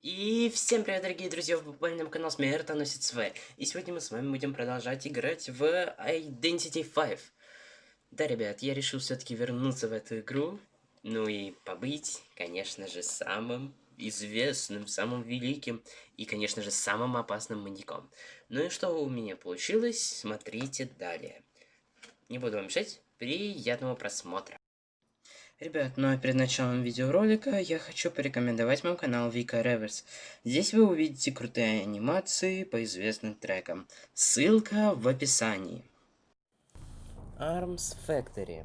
И всем привет, дорогие друзья, на мой канал Смерта носит СВ. И сегодня мы с вами будем продолжать играть в Identity 5. Да, ребят, я решил все-таки вернуться в эту игру. Ну и побыть, конечно же, самым известным, самым великим и, конечно же, самым опасным маньяком. Ну и что у меня получилось, смотрите далее. Не буду вам мешать, приятного просмотра. Ребят, ну а перед началом видеоролика я хочу порекомендовать мой канал Вика Реверс. Здесь вы увидите крутые анимации по известным трекам. Ссылка в описании. Arms Factory.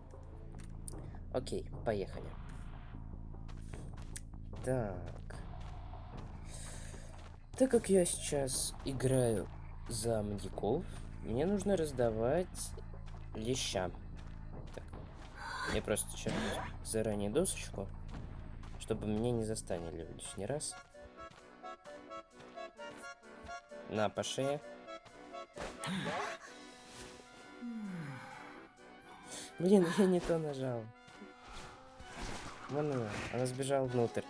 Окей, поехали. Так. Так как я сейчас играю за маньяков, мне нужно раздавать леща. Я просто сейчас заранее досочку, чтобы меня не застанили лишний раз. На, по шее. Блин, я не то нажал. Вон она, она сбежала внутрь.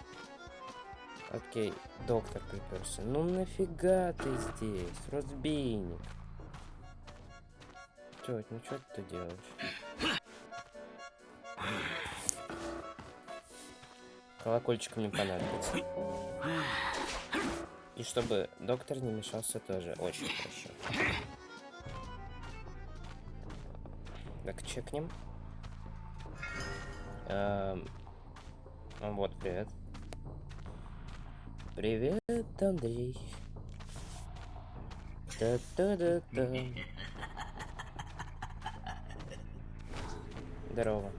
Окей, доктор приперся. Ну нафига ты здесь, разбийник? Тетя, ну что ты делаешь? Колокольчик мне понадобится. И чтобы доктор не мешался тоже очень хорошо. Так, чекнем. Эм... Вот, привет. Привет, Андрей. Да-да-да-да. Здорово.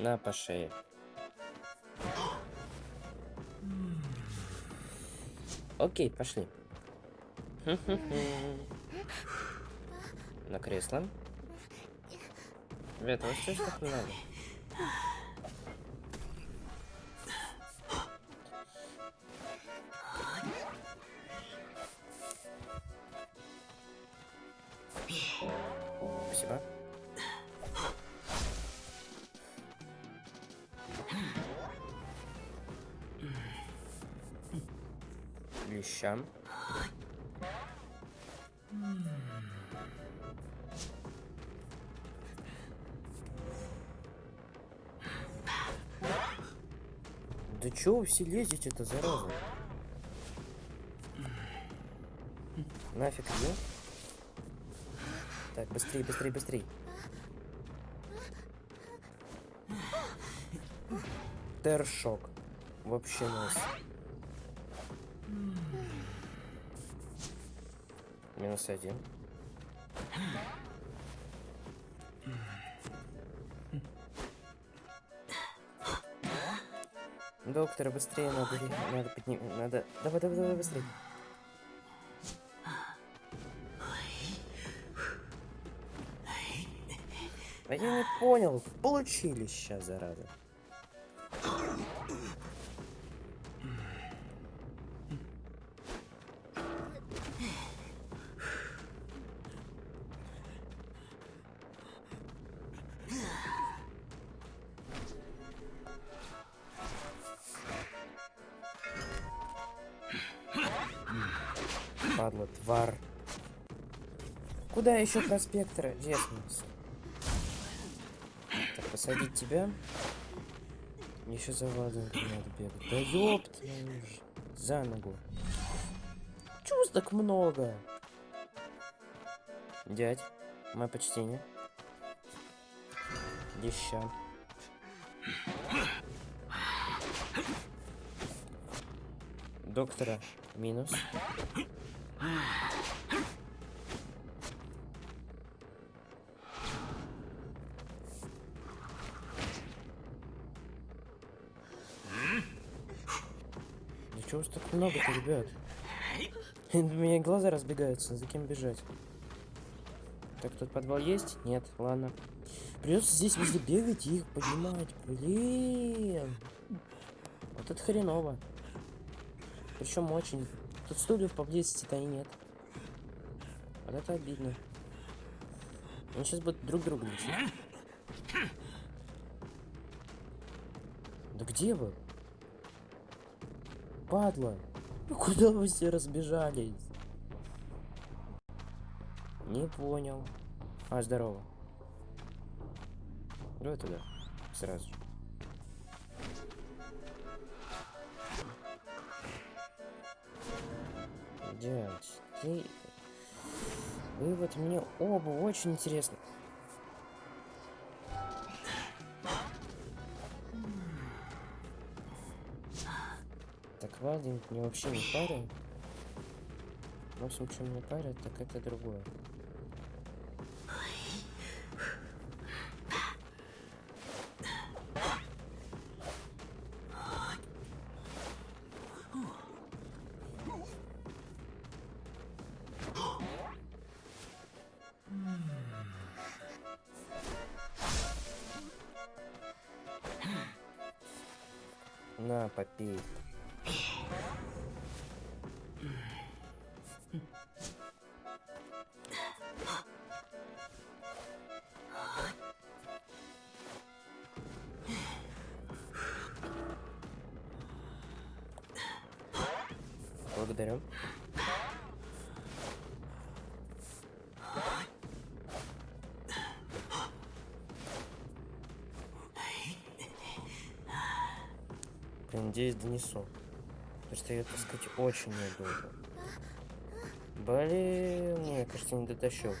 На, по шее. Окей, пошли. На кресло. Ребята, вот что ж так не надо? Лещам. Да чё вы все лезете-то, зараза? Нафиг, где? Так, быстрее, быстрее, быстрее. Тершок. Вообще нас. Минус один. Доктор, быстрее надо, надо подним, надо, давай, давай, давай, быстрее. А я не понял, получили сейчас, зараза. Падла, твар. Куда еще проспектора? Деснулся. Так, посадить тебя. Еще за Владом надо бегать. Да ёпт, за ногу. Чего много? Дядь, мое почтение. Деща. Доктора минус. Да чего ж так много-то, ребят? У меня глаза разбегаются, за кем бежать? Так, тут подвал есть? Нет, ладно. Придется здесь везде бегать и их поднимать. Блин. Вот это хреново. Причем очень. Тут стульев поблизости-то и нет. Вот это обидно. Они сейчас будут друг друга лечить. Да где вы? падла? Ну куда вы все разбежались? Не понял. А, здорово. Давай туда. Сразу же. Дядь, ты... Вы вот мне оба очень интересно. Так, Вадим мне вообще не парит. В общем, что мне парит, так это другое. На, попей. Благодарю. Надеюсь, донесу. Потому что я, так сказать, очень неудобно. Блин, я, кажется, не дотащил.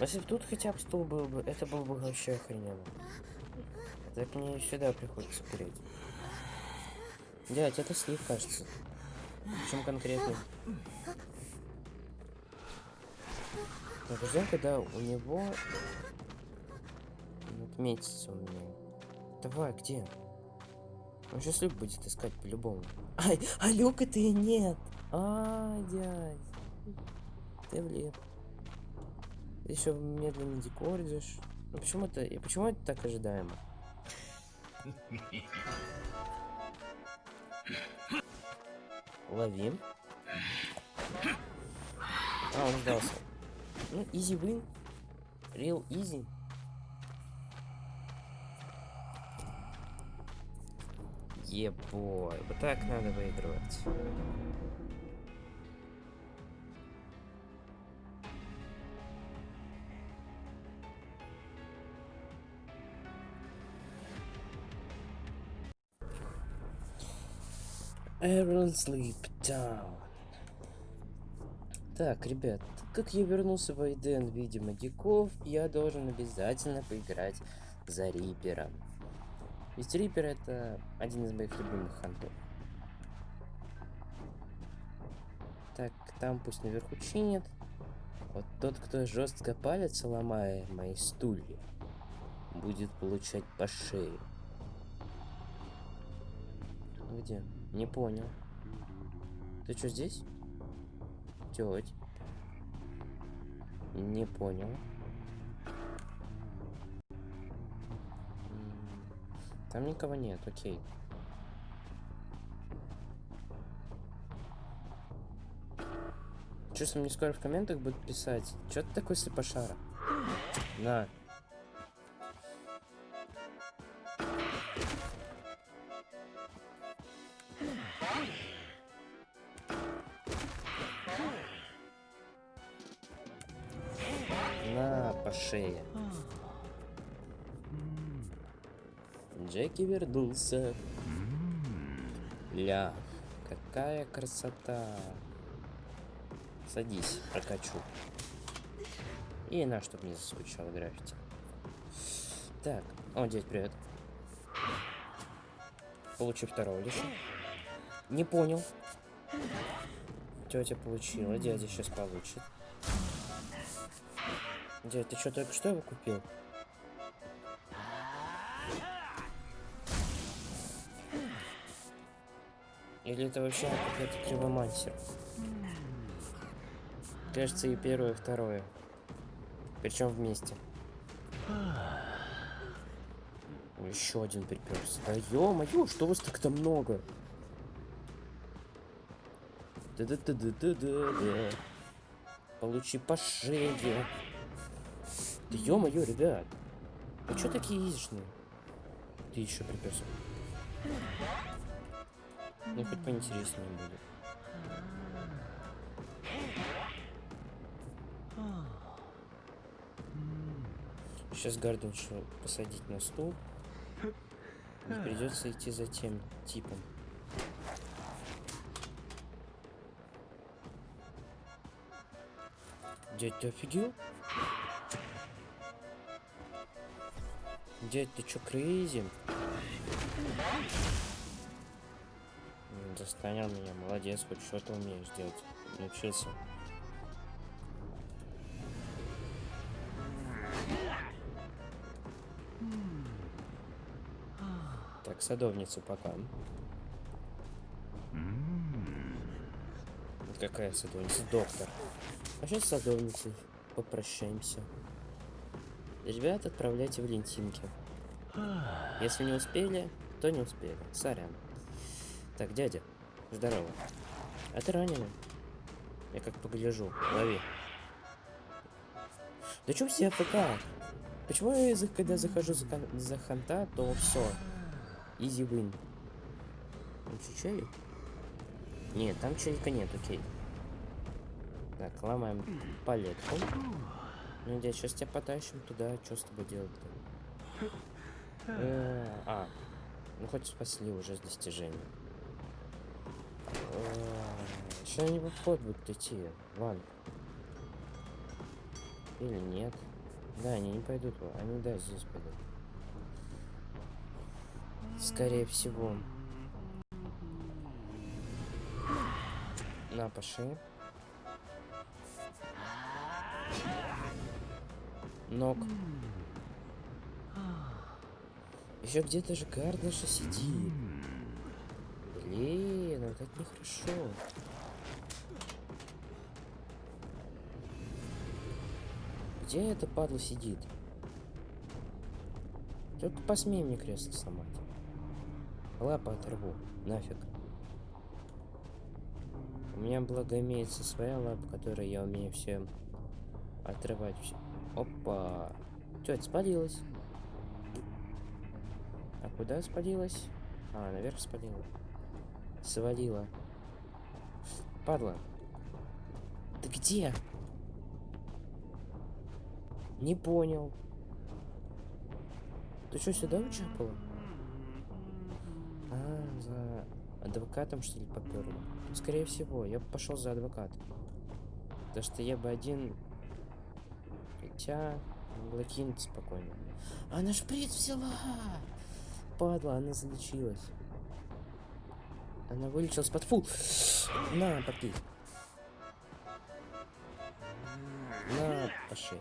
Если бы тут хотя бы стул был бы, это было бы вообще охрененно. Так мне сюда приходится переть. Дядь, это слив, кажется. Причем конкретно. Так, ждем, когда у него отметится у меня. Давай, где? Он сейчас люк будет искать по-любому. Ай, а люка ты нет. А, дядь. Ты влип. Ты еще медленно декордишь. Ну почему это. И почему это так ожидаемо? Ловим. А, он сдался. Ну, easy win. Real easy. Ебой, вот так надо выигрывать. Aaron Sleep Down. Так, ребят, как я вернулся в Айден в виде магиков, я должен обязательно поиграть за Рипера. Ведь Риппер это один из моих любимых хантов. Так, там пусть наверху чинят. Вот тот, кто жестко палец ломая мои стулья, будет получать по шее. Где? Не понял. Ты что здесь? Теть. Не понял. Там никого нет, окей. Чувствую, мне скоро в комментах будут писать. Чё ты такой слепошара? На. На, по шее. Джеки вернулся. Ля, какая красота. Садись, прокачу. И на, чтобы не заскучал граффити. Так, о, дядь, привет. Получи второго лиша. Не понял. Тетя получила, дядя сейчас получит. Дядь, ты что, только что его купил? Или это вообще какой-то кривомансер? Кажется, и первое, и второе. Причем вместе. Еще один приперся. Да ё-моё, что вас так-то много? Да-да-да-да-да-да. Получи по шее. Да ё-моё, ребят. Вы что такие изжные? Ты еще приперся. Ну, хоть поинтереснее будет. Сейчас Гарденшу посадить на стул. И придется идти за тем типом. Дядь, ты офигел? Дядь, ты чё, крейзи? Застанил меня, молодец, хоть что-то умеешь делать. Научился. Так, садовницу пока. Какая садовница? Доктор. А сейчас садовницей попрощаемся. Ребят, отправляйте Валентинки. Если не успели, то не успели. Сорян. Так, дядя, здорово. А ты раненый? Я как погляжу. Лови. Да чё все АФК? Почему я, когда захожу за, за ханта, то все. Изи win. Там чуть Нет, там челика нет, окей. Так, ломаем палетку. Ну, дядь, сейчас тебя потащим туда. Что с тобой делать-то? Э, а, ну хоть спасли уже с достижением. В обход будут идти, Ван. Или нет? Да, они не пойдут. Они, да, здесь пойдут. Скорее всего. На, пошли. Ног. Еще где-то же Гардеша сидит. Это нехорошо. Где эта падла сидит? Только посмей мне кресло сломать. Лапа оторву. Нафиг. У меня, благо, имеется своя лапа, которой я умею все отрывать. Опа. Тетя спалилась. А куда спалилась? А, наверх спалила. Свалила. Падла. Ты где? Не понял. Ты что, сюда учапала? А, за адвокатом, что ли, поперла? Скорее всего, я пошел за адвокатом. Потому что я бы один... Хотя... Могла кинуть спокойно. Она шприц взяла! Падла, она залечилась. Она вылечилась под фул. На, попей. На, пошли.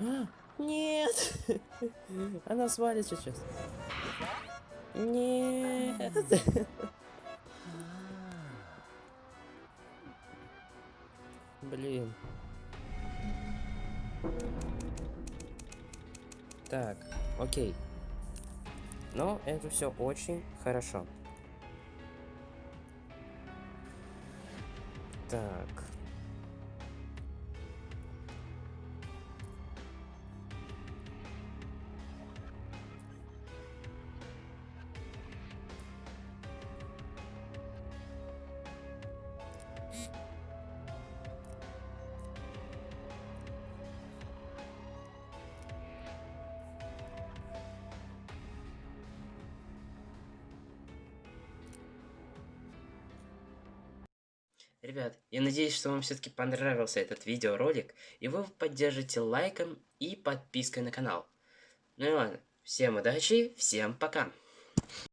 А, нет! Она свалит сейчас. Нет! Блин. Так, окей. Но это все очень хорошо. Так. Ребят, я надеюсь, что вам все-таки понравился этот видеоролик, и вы поддержите лайком и подпиской на канал. Ну и ладно, всем удачи, всем пока!